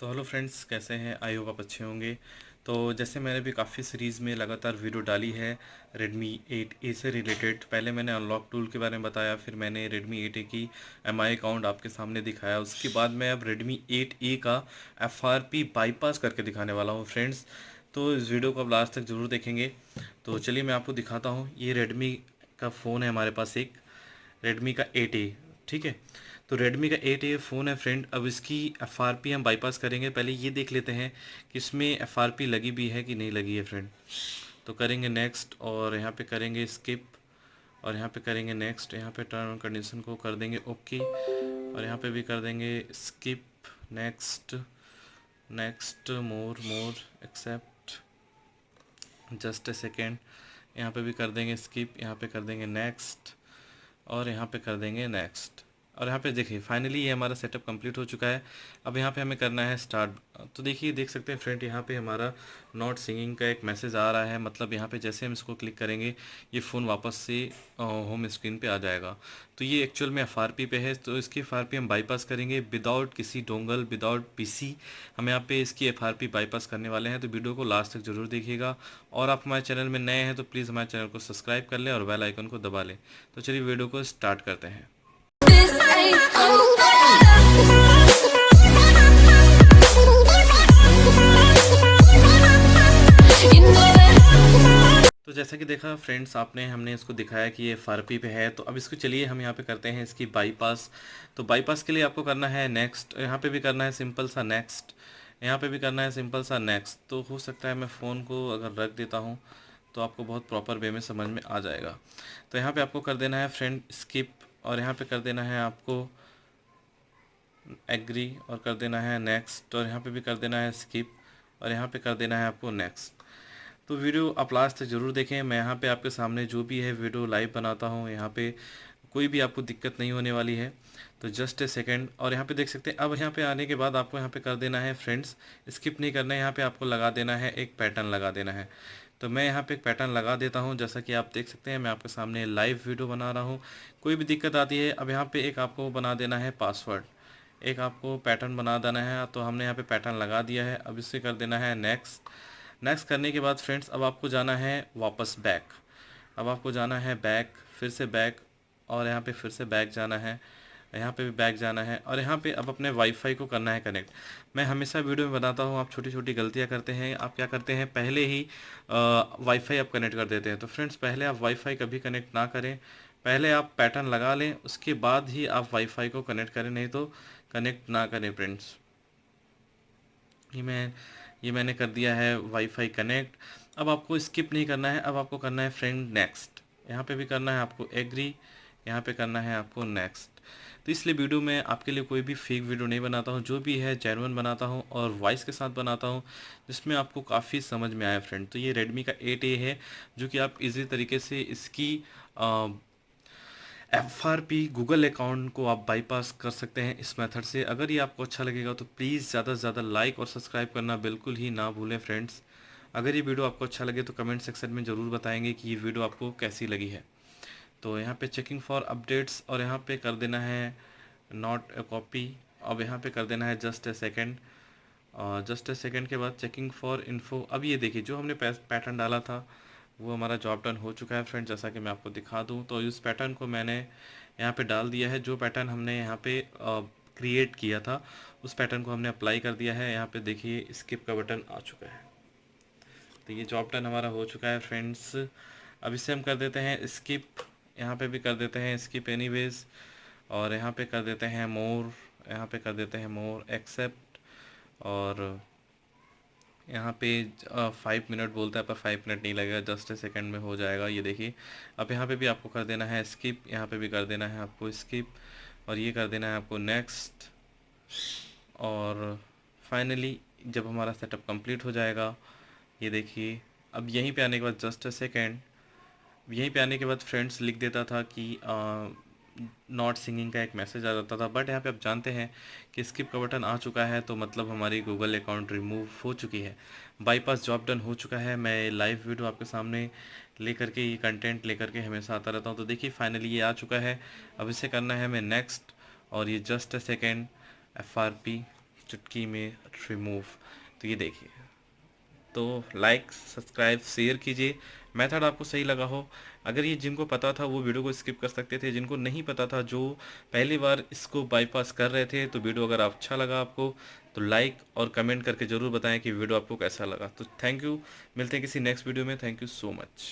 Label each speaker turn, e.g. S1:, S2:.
S1: तो hello friends, कैसे हैं? आई होप आप अच्छे होंगे। तो जैसे मैंने भी काफ़ी सीरीज़ में लगातार वीडियो डाली है Redmi 8A से रिलेटेड पहले मैंने अनलॉक टूल के बारे में बताया, फिर मैंने Redmi 8A की एम आई अकाउंट आपके सामने दिखाया। उसके बाद मैं अब Redmi 8A का एफ़ आर पी बाईपास करके दिखाने वाला हूँ फ्रेंड्स। तो इस वीडियो को अब लास्ट तक ज़रूर देखेंगे। तो चलिए मैं आपको दिखाता हूँ। ये रेडमी का फ़ोन है हमारे पास एक। रेडमी का एट ठीक है? तो रेडमी का एट ए फ़ोन है फ्रेंड अब इसकी एफ़ आर पी हम बाईपास करेंगे। पहले ये देख लेते हैं कि इसमें एफ़ आर पी लगी भी है कि नहीं लगी है फ्रेंड तो करेंगे नेक्स्ट और यहाँ पे करेंगे स्किप और यहाँ पे करेंगे नेक्स्ट यहाँ पे टर्म एंड कंडीशन को कर देंगे ओके और यहाँ पे भी कर देंगे skip next next more more accept just a second यहाँ पे भी कर देंगे स्किप यहाँ पे कर देंगे नेक्स्ट और यहाँ पे कर देंगे नेक्स्ट और यहाँ पे देखिए फाइनली ये हमारा सेटअप कंप्लीट हो चुका है। अब यहाँ पे हमें करना है स्टार्ट तो देखिए, देख सकते हैं फ्रेंड यहाँ पे हमारा नॉट सिंगिंग का एक मैसेज आ रहा है। मतलब यहाँ पे जैसे हम इसको क्लिक करेंगे, ये फ़ोन वापस से होम स्क्रीन पे आ जाएगा। तो ये एक्चुअल में FRP पे है। तो इसकी एफ़ हम बाईपास करेंगे। विदाउट किसी डोंगल विदाउट पीसी हम यहाँ पे इसकी FRP बाईपास करने वाले हैं। तो वीडियो को लास्ट तक ज़रूर देखिएगा। और आप हमारे चैनल में नए हैं तो प्लीज़ हमारे चैनल को सब्सक्राइब कर लें और बेल आइकन को दबा लें। तो चलिए वीडियो को स्टार्ट करते हैं। तो जैसा कि देखा फ्रेंड्स आपने, हमने इसको दिखाया कि ये फारपी पे है। तो अब इसको चलिए, हम यहाँ पे करते हैं इसकी बाईपास तो बाईपास के लिए आपको करना है नेक्स्ट यहाँ पे भी करना है सिंपल सा नेक्स्ट यहाँ पे भी करना है सिंपल सा नेक्स्ट तो हो सकता है मैं फ़ोन को अगर रख देता हूँ तो आपको बहुत प्रॉपर वे में समझ में आ जाएगा। तो यहाँ पे आपको कर देना है फ्रेंड स्किप और यहाँ पे कर देना है आपको एग्री और कर देना है नेक्स्ट और यहाँ पे भी कर देना है स्किप और यहाँ पे कर देना है आपको नेक्स्ट। तो वीडियो आप लास्ट ज़रूर देखें। मैं यहाँ पे आपके सामने जो भी है वीडियो लाइव बनाता हूँ। यहाँ पे कोई भी आपको दिक्कत नहीं होने वाली है। तो जस्ट ए सेकेंड और यहाँ पे देख सकते हैं। अब यहाँ पे आने के बाद आपको यहाँ पे कर देना है फ्रेंड्स, स्किप नहीं करना है। यहाँ पे आपको लगा देना है, एक पैटर्न लगा देना है। तो मैं यहाँ पे एक पैटर्न लगा देता हूँ। जैसा कि आप देख सकते हैं, मैं आपके सामने लाइव वीडियो बना रहा हूँ। कोई भी दिक्कत आती है, अब यहाँ पे एक आपको बना देना है पासवर्ड एक आपको पैटर्न बना देना है तो हमने यहाँ पे पैटर्न लगा दिया है। अब इसे कर देना है नेक्स्ट नेक्स्ट करने के बाद फ्रेंड्स अब आपको जाना है वापस बैक अब आपको जाना है बैक फिर से बैक और यहाँ पे फिर से बैक जाना है। यहाँ पे भी बैक जाना है और यहाँ पे अब अपने वाईफाई को करना है कनेक्ट मैं हमेशा वीडियो में बताता हूँ, आप छोटी छोटी गलतियाँ करते हैं, आप क्या करते हैं, पहले ही वाईफाई आप कनेक्ट कर देते हैं। तो फ्रेंड्स पहले आप वाईफाई कभी कनेक्ट ना करें। पहले आप पैटर्न लगा लें, उसके बाद ही आप वाईफाई को कनेक्ट करें, नहीं तो कनेक्ट ना करें फ्रेंड्स ये मैं, ये मैंने कर दिया है वाईफाई कनेक्ट अब आपको स्किप नहीं करना है, अब आपको करना है फ्रेंड नेक्स्ट यहाँ पे भी करना है, आपको एग्री यहाँ पे करना है आपको नेक्स्ट तो इसलिए वीडियो में आपके लिए कोई भी फेक वीडियो नहीं बनाता हूँ, जो भी है जेनवन बनाता हूँ और वॉइस के साथ बनाता हूँ, जिसमें आपको काफ़ी समझ में आया फ्रेंड तो ये रेडमी का एट ए है, जो कि आप इजी तरीके से इसकी F R P Google account को आप बाईपास कर सकते हैं इस मेथड से. अगर ये आपको अच्छा लगेगा तो प्लीज़ ज़्यादा से ज़्यादा लाइक और सब्सक्राइब करना बिल्कुल ही ना भूलें फ्रेंड्स अगर ये वीडियो आपको अच्छा लगे तो कमेंट सेक्शन में ज़रूर बताएँगे कि ये वीडियो आपको कैसी लगी है. तो यहाँ पे चेकिंग फॉर अपडेट्स और यहाँ पे कर देना है नॉट ए कॉपी अब यहाँ पे कर देना है जस्ट ए सेकेंड और जस्ट ए सेकेंड के बाद चेकिंग फॉर इन्फो अब ये देखिए, जो हमने पैटर्न डाला था, वो हमारा जॉब डन हो चुका है फ्रेंड जैसा कि मैं आपको दिखा दूँ। तो इस पैटर्न को मैंने यहाँ पे डाल दिया है। जो पैटर्न हमने यहाँ पे क्रिएट किया था, उस पैटर्न को हमने अप्लाई कर दिया है। यहाँ पे देखिए स्किप का बटन आ चुका है। तो ये जॉब डन हमारा हो चुका है फ्रेंड्स अब इसे हम कर देते हैं स्किप यहाँ पे भी कर देते हैं स्किप एनी वेज और यहाँ पे कर देते हैं मोर यहाँ पे कर देते हैं मोर एक्सेप्ट और यहाँ पे फाइव मिनट बोलता है, पर फाइव मिनट नहीं लगेगा जस्ट ए सेकेंड में हो जाएगा, ये देखिए। अब यहाँ पे भी आपको कर देना है स्किप यहाँ पे भी कर देना है आपको स्किप और ये कर देना है आपको नेक्स्ट और फाइनली जब हमारा सेटअप कंप्लीट हो जाएगा, ये देखिए, अब यहीं पे आने के बाद जस्ट ए सेकेंड यहीं पे आने के बाद फ्रेंड्स लिख देता था कि नॉट सिंगिंग का एक मैसेज आ जाता था बट यहाँ पे आप जानते हैं कि स्किप का बटन आ चुका है तो मतलब हमारी गूगल अकाउंट रिमूव हो चुकी है। बाईपास जॉब डन हो चुका है। मैं लाइव वीडियो आपके सामने लेकर के, ये कंटेंट लेकर के हमेशा आता रहता हूँ। तो देखिए फाइनली ये आ चुका है। अब इसे करना है हमें नेक्स्ट और ये जस्ट अ सेकेंड एफ़ चुटकी में रिमूव तो ये देखिए। तो लाइक सब्सक्राइब शेयर कीजिए। मेथड आपको सही लगा हो। अगर ये जिनको पता था, वो वीडियो को स्किप कर सकते थे। जिनको नहीं पता था, जो पहली बार इसको बाईपास कर रहे थे तो वीडियो अगर अच्छा लगा आपको तो लाइक और कमेंट करके ज़रूर बताएँ कि वीडियो आपको कैसा लगा। तो थैंक यू मिलते हैं किसी नेक्स्ट वीडियो में। Thank you so much